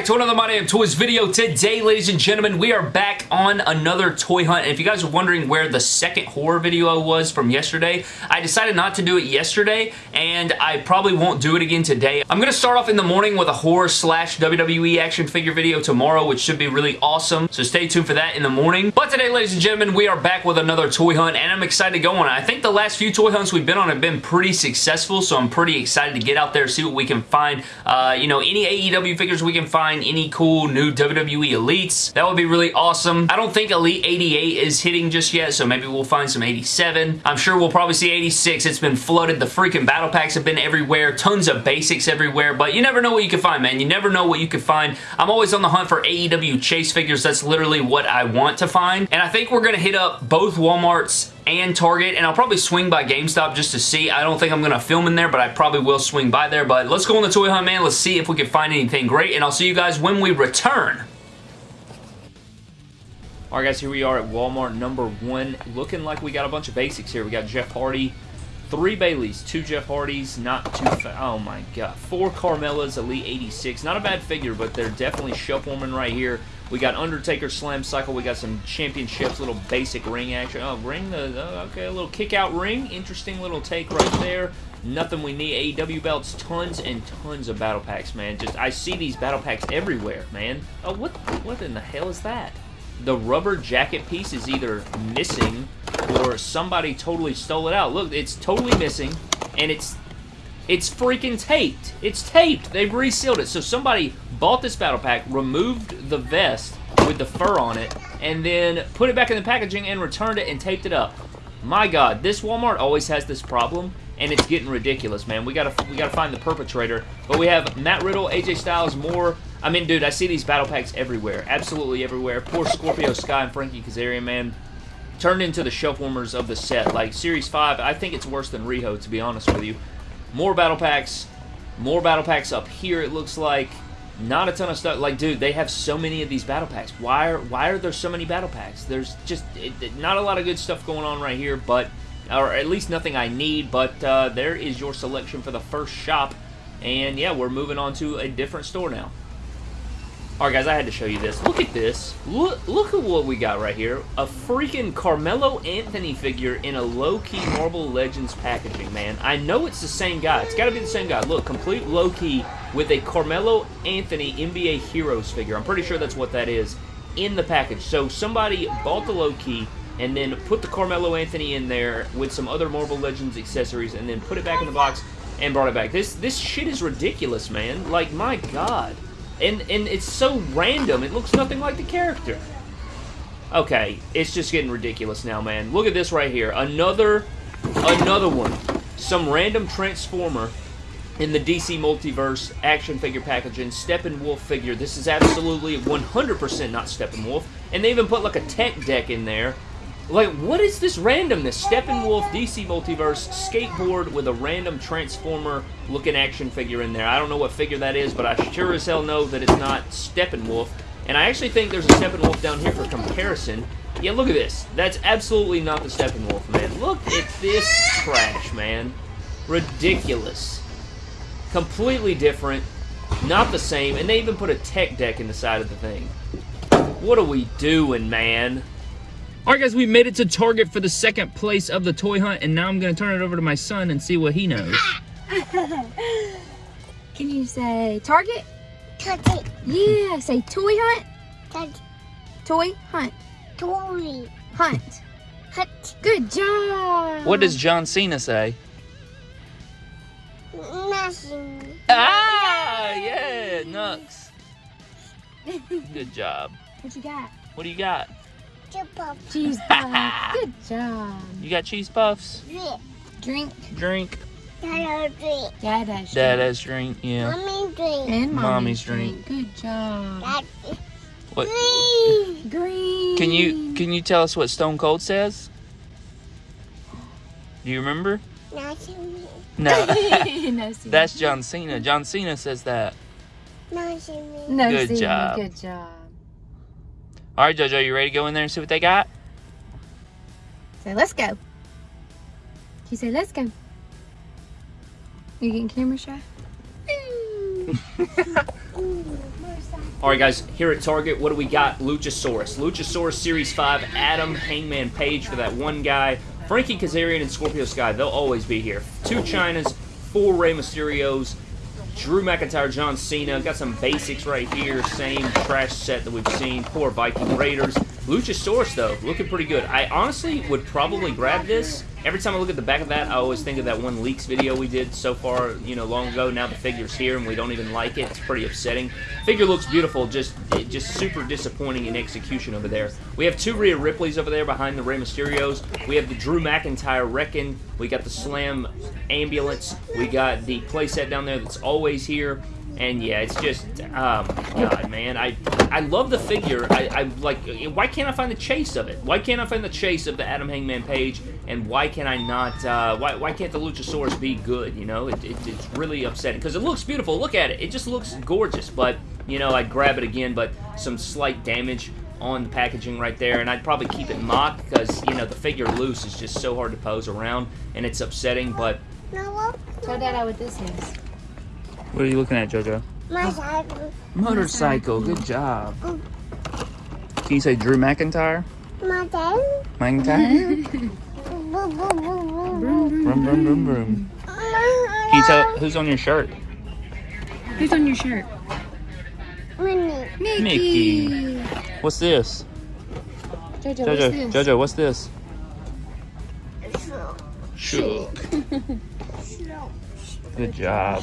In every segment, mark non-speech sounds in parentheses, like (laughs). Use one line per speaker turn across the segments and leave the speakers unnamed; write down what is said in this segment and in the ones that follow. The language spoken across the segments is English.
back to another My Damn Toys video. Today, ladies and gentlemen, we are back on another toy hunt. And if you guys are wondering where the second horror video was from yesterday, I decided not to do it yesterday, and I probably won't do it again today. I'm going to start off in the morning with a horror slash WWE action figure video tomorrow, which should be really awesome. So stay tuned for that in the morning. But today, ladies and gentlemen, we are back with another toy hunt, and I'm excited to go on. I think the last few toy hunts we've been on have been pretty successful, so I'm pretty excited to get out there, see what we can find. Uh, you know, any AEW figures we can find any cool new WWE Elites. That would be really awesome. I don't think Elite 88 is hitting just yet, so maybe we'll find some 87. I'm sure we'll probably see 86. It's been flooded. The freaking battle packs have been everywhere. Tons of basics everywhere, but you never know what you can find, man. You never know what you can find. I'm always on the hunt for AEW chase figures. That's literally what I want to find, and I think we're going to hit up both Walmarts and Target, and I'll probably swing by GameStop just to see. I don't think I'm going to film in there, but I probably will swing by there. But let's go on the toy hunt, man. Let's see if we can find anything great, and I'll see you guys when we return. Alright guys, here we are at Walmart number one. Looking like we got a bunch of basics here. We got Jeff Hardy, three Bayleys, two Jeff Hardys, not too Oh my god. Four Carmellas, Elite 86. Not a bad figure, but they're definitely shelf warming right here. We got Undertaker Slam Cycle. We got some championships, little basic ring action. Oh, ring the, uh, okay, a little kick out ring. Interesting little take right there. Nothing we need. AEW belts, tons and tons of battle packs, man. Just, I see these battle packs everywhere, man. Oh, what, what in the hell is that? The rubber jacket piece is either missing or somebody totally stole it out. Look, it's totally missing, and it's it's freaking taped. It's taped. They've resealed it. So somebody bought this battle pack, removed the vest with the fur on it, and then put it back in the packaging and returned it and taped it up. My God, this Walmart always has this problem, and it's getting ridiculous, man. We gotta we gotta find the perpetrator. But we have Matt Riddle, AJ Styles, more. I mean, dude, I see these battle packs everywhere, absolutely everywhere. Poor Scorpio Sky and Frankie Kazarian, man, turned into the shelf warmers of the set. Like Series Five, I think it's worse than Riho, to be honest with you. More battle packs, more battle packs up here. It looks like not a ton of stuff. Like, dude, they have so many of these battle packs. Why are why are there so many battle packs? There's just it, it, not a lot of good stuff going on right here, but or at least nothing I need. But uh, there is your selection for the first shop, and yeah, we're moving on to a different store now. Alright guys, I had to show you this. Look at this. Look, look at what we got right here. A freaking Carmelo Anthony figure in a Loki Marvel Legends packaging, man. I know it's the same guy. It's got to be the same guy. Look, complete Loki with a Carmelo Anthony NBA Heroes figure. I'm pretty sure that's what that is in the package. So somebody bought the Loki and then put the Carmelo Anthony in there with some other Marvel Legends accessories and then put it back in the box and brought it back. This this shit is ridiculous, man. Like, my God. And, and it's so random, it looks nothing like the character. Okay, it's just getting ridiculous now, man. Look at this right here. Another, another one. Some random Transformer in the DC Multiverse action figure packaging. Steppenwolf figure. This is absolutely 100% not Steppenwolf. And they even put like a tech deck in there like, what is this randomness? Steppenwolf DC Multiverse skateboard with a random Transformer-looking action figure in there. I don't know what figure that is, but I sure as hell know that it's not Steppenwolf. And I actually think there's a Steppenwolf down here for comparison. Yeah, look at this. That's absolutely not the Steppenwolf, man. Look at this trash, man. Ridiculous. Completely different. Not the same. And they even put a tech deck in the side of the thing. What are we doing, man? Alright guys, we made it to Target for the second place of the toy hunt, and now I'm going to turn it over to my son and see what he knows. (laughs)
Can you say Target?
Target.
Yeah, say toy hunt.
Target.
Toy hunt.
Toy.
Hunt.
Hut.
Good job.
What does John Cena say?
Nothing.
Ah, yeah, Nux. Good job.
What you got?
What do you got?
Chipper.
Cheese (laughs) puff. Good job.
You got cheese puffs?
Drink.
Drink.
Drink.
Dada drink.
Dada's drink.
Dada's drink, yeah.
Mommy drink.
And mommy's,
Mommy's
drink. Good job.
That.
What?
Green.
Green.
Can you can you tell us what Stone Cold says? Do you remember?
Nothing.
No. (laughs)
no, (laughs) see.
That's John Cena. John Cena says that.
Nothing.
no,
Good
see.
job.
Good job.
All right, JoJo, you ready to go in there and see what they got?
Say, let's go. You say, let's go. You getting camera shy? (laughs)
All right, guys, here at Target, what do we got? Luchasaurus. Luchasaurus Series 5, Adam Hangman Page for that one guy. Frankie Kazarian and Scorpio Sky, they'll always be here. Two Chynas, four Rey Mysterios, Drew McIntyre, John Cena. Got some basics right here. Same trash set that we've seen. Poor Viking Raiders. Luchasaurus, though, looking pretty good. I honestly would probably grab this. Every time I look at the back of that, I always think of that one leaks video we did so far, you know, long ago. Now the figure's here and we don't even like it. It's pretty upsetting. Figure looks beautiful, just just super disappointing in execution over there. We have two Rhea Ripleys over there behind the Rey Mysterios. We have the Drew McIntyre Reckon. We got the Slam Ambulance. We got the playset down there that's always here. And yeah, it's just, oh my god, man. I I love the figure. I, I like, why can't I find the chase of it? Why can't I find the chase of the Adam Hangman Page? And why can I not, uh, why, why can't the Luchasaurus be good, you know? It, it, it's really upsetting. Because it looks beautiful. Look at it. It just looks gorgeous. But, you know, I'd grab it again, but some slight damage on the packaging right there, and I'd probably keep it mocked because, you know, the figure loose is just so hard to pose around, and it's upsetting, but...
No,
Show Dada what this is.
What are you looking at, JoJo?
motorcycle.
Motorcycle, good job. Can you say Drew McIntyre?
Mother.
McIntyre? (laughs) Vroom, vroom, vroom, vroom. Can you tell who's on your shirt?
Who's on your shirt? Mickey.
Mickey. What's this?
Jojo,
Jojo,
what's this?
Jojo, what's this?
So,
Shook. (laughs) Good job.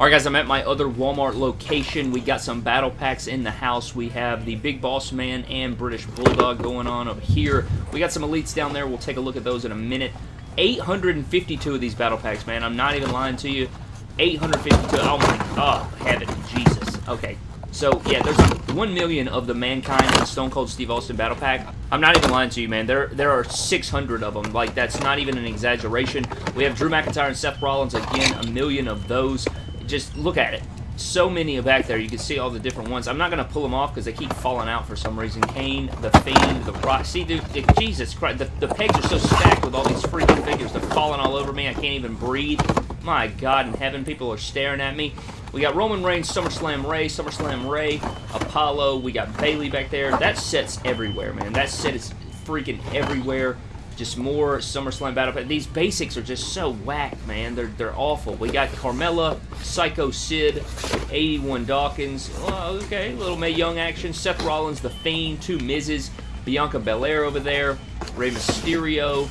Alright guys, I'm at my other Walmart location. We got some battle packs in the house. We have the Big Boss Man and British Bulldog going on up here. We got some Elites down there. We'll take a look at those in a minute. 852 of these battle packs, man. I'm not even lying to you. 852. Oh my god, heaven, Jesus. Okay. So, yeah, there's 1 million of the Mankind and Stone Cold Steve Austin battle pack. I'm not even lying to you, man. There there are 600 of them. Like, that's not even an exaggeration. We have Drew McIntyre and Seth Rollins. Again, a million of those. Just look at it. So many back there. You can see all the different ones. I'm not going to pull them off because they keep falling out for some reason. Kane, The Fiend, The Rock. See, dude, Jesus Christ. The, the pegs are so stacked with all these freaking figures. They're falling all over me. I can't even breathe. My God in heaven, people are staring at me. We got Roman Reigns, SummerSlam Rey, SummerSlam Rey, Apollo. We got Bayley back there. That set's everywhere, man. That set is freaking everywhere. Just more SummerSlam Battle Pack. These basics are just so whack, man. They're, they're awful. We got Carmella, Psycho Sid, 81 Dawkins. Oh, okay, little Mae Young action. Seth Rollins, The Fiend, two Mizes. Bianca Belair over there. Rey Mysterio.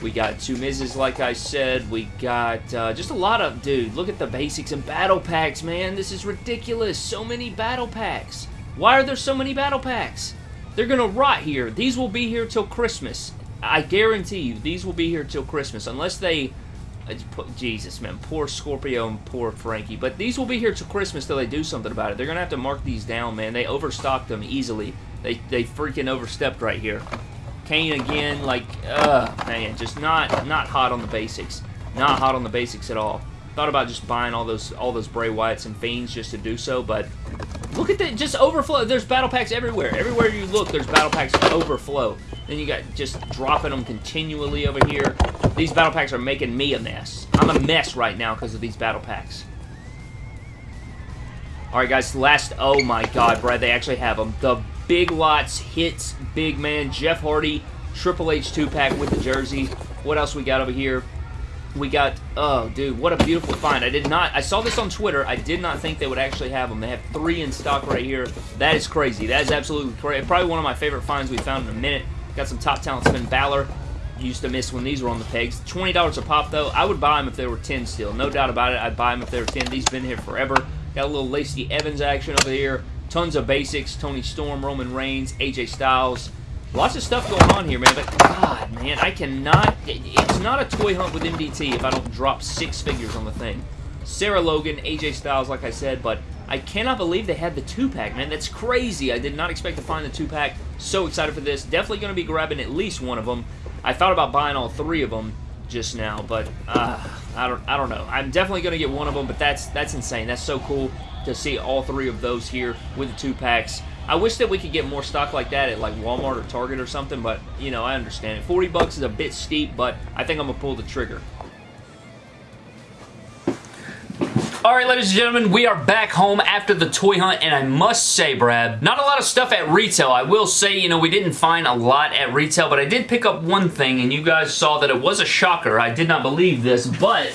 We got two Mizes, like I said. We got uh, just a lot of... Dude, look at the basics and battle packs, man. This is ridiculous. So many battle packs. Why are there so many battle packs? They're going to rot here. These will be here till Christmas. I guarantee you, these will be here till Christmas. Unless they... Jesus, man. Poor Scorpio and poor Frankie. But these will be here till Christmas till they do something about it. They're going to have to mark these down, man. They overstocked them easily. They, they freaking overstepped right here. Kane again, like, ugh, man, just not not hot on the basics. Not hot on the basics at all. Thought about just buying all those all those Bray Wyatts and Fiends just to do so, but look at that, just overflow. There's battle packs everywhere. Everywhere you look, there's battle packs overflow. Then you got just dropping them continually over here. These battle packs are making me a mess. I'm a mess right now because of these battle packs. Alright, guys, last... Oh, my God, Brad, they actually have them. The Big Lots Hits Big Man Jeff Hardy Triple H 2-pack with the jersey. What else we got over here? We got... Oh, dude, what a beautiful find. I did not... I saw this on Twitter. I did not think they would actually have them. They have three in stock right here. That is crazy. That is absolutely crazy. Probably one of my favorite finds we found in a minute. Got some top talent Finn Balor used to miss when these were on the pegs. $20 a pop, though. I would buy them if they were 10 still. No doubt about it. I'd buy them if they were 10. These been here forever. Got a little Lacey Evans action over here. Tons of basics. Toni Storm, Roman Reigns, AJ Styles. Lots of stuff going on here, man. But, God, man, I cannot... It's not a toy hunt with MDT if I don't drop six figures on the thing. Sarah Logan, AJ Styles, like I said, but I cannot believe they had the two-pack, man. That's crazy. I did not expect to find the two-pack. So excited for this. Definitely going to be grabbing at least one of them. I thought about buying all three of them just now, but uh, I don't I don't know. I'm definitely going to get one of them, but that's that's insane. That's so cool to see all three of those here with the two packs. I wish that we could get more stock like that at like Walmart or Target or something, but you know, I understand it. 40 bucks is a bit steep, but I think I'm going to pull the trigger. Alright, ladies and gentlemen, we are back home after the toy hunt, and I must say, Brad, not a lot of stuff at retail. I will say, you know, we didn't find a lot at retail, but I did pick up one thing, and you guys saw that it was a shocker. I did not believe this, but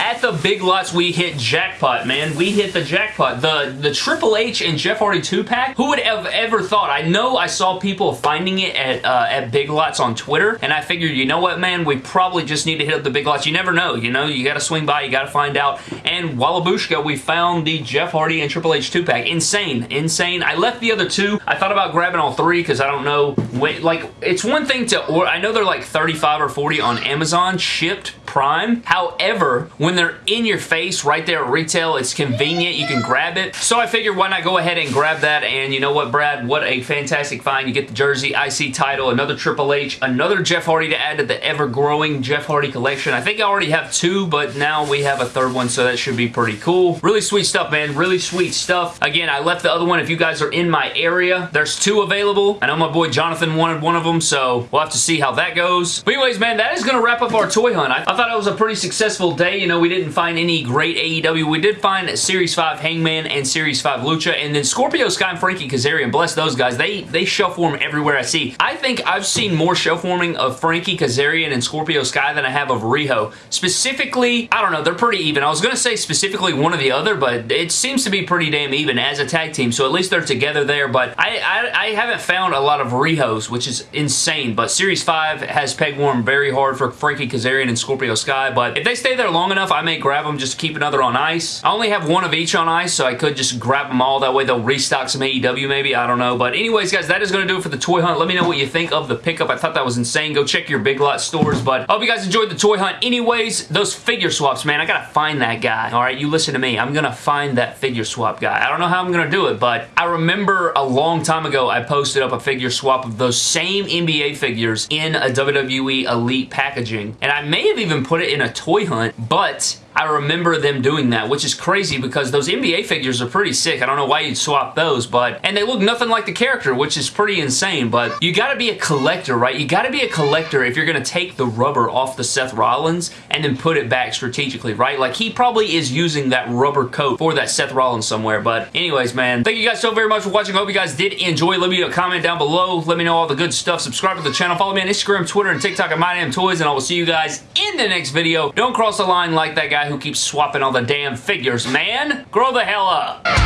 at the Big Lots, we hit jackpot, man. We hit the jackpot. The the Triple H and Jeff Hardy 2-pack, who would have ever thought? I know I saw people finding it at, uh, at Big Lots on Twitter, and I figured, you know what, man? We probably just need to hit up the Big Lots. You never know, you know? You gotta swing by, you gotta find out. And Wallabushka, we found the Jeff Hardy and Triple H 2-pack. Insane. Insane. I left the other two. I thought about grabbing all three because I don't know. Wait, like, it's one thing to... Or I know they're like 35 or 40 on Amazon shipped Prime. However, when they're in your face right there at retail, it's convenient. You can grab it. So I figured why not go ahead and grab that. And you know what, Brad? What a fantastic find. You get the jersey, IC title, another Triple H, another Jeff Hardy to add to the ever-growing Jeff Hardy collection. I think I already have two, but now we have a third one, so that should be pretty cool. Really sweet stuff, man. Really sweet stuff. Again, I left the other one if you guys are in my area. There's two available. I know my boy Jonathan wanted one of them, so we'll have to see how that goes. But anyways, man, that is going to wrap up our toy hunt. I, I thought it was a pretty successful day. You know, we didn't find any great AEW. We did find Series 5 Hangman and Series 5 Lucha, and then Scorpio Sky and Frankie Kazarian. Bless those guys. They, they show form everywhere I see. I think I've seen more show forming of Frankie Kazarian and Scorpio Sky than I have of Riho. Specifically, I don't know, they're pretty even. I was going to say specifically one or the other, but it seems to be pretty damn even as a tag team, so at least they're together there, but I, I, I haven't found a lot of Rihos, which is insane, but Series 5 has peg warmed very hard for Frankie Kazarian and Scorpio Sky, but if they stay there long enough, I may grab them just to keep another on ice. I only have one of each on ice, so I could just grab them all. That way they'll restock some AEW maybe. I don't know. But anyways, guys, that is going to do it for the toy hunt. Let me know what you think of the pickup. I thought that was insane. Go check your Big Lot stores. But I hope you guys enjoyed the toy hunt. Anyways, those figure swaps, man, I got to find that guy. All right, you listen to me. I'm going to find that figure swap guy. I don't know how I'm going to do it, but I remember a long time ago I posted up a figure swap of those same NBA figures in a WWE Elite packaging. And I may have even put it in a toy hunt, but I remember them doing that, which is crazy because those NBA figures are pretty sick. I don't know why you'd swap those, but, and they look nothing like the character, which is pretty insane, but you gotta be a collector, right? You gotta be a collector if you're gonna take the rubber off the Seth Rollins and then put it back strategically, right? Like, he probably is using that rubber coat for that Seth Rollins somewhere, but anyways, man, thank you guys so very much for watching. I hope you guys did enjoy. Let me a comment down below. Let me know all the good stuff. Subscribe to the channel. Follow me on Instagram, Twitter, and TikTok at MyDamnToys, and I will see you guys in the next video. Don't cross the line like that guy who keeps swapping all the damn figures, man. Grow the hell up.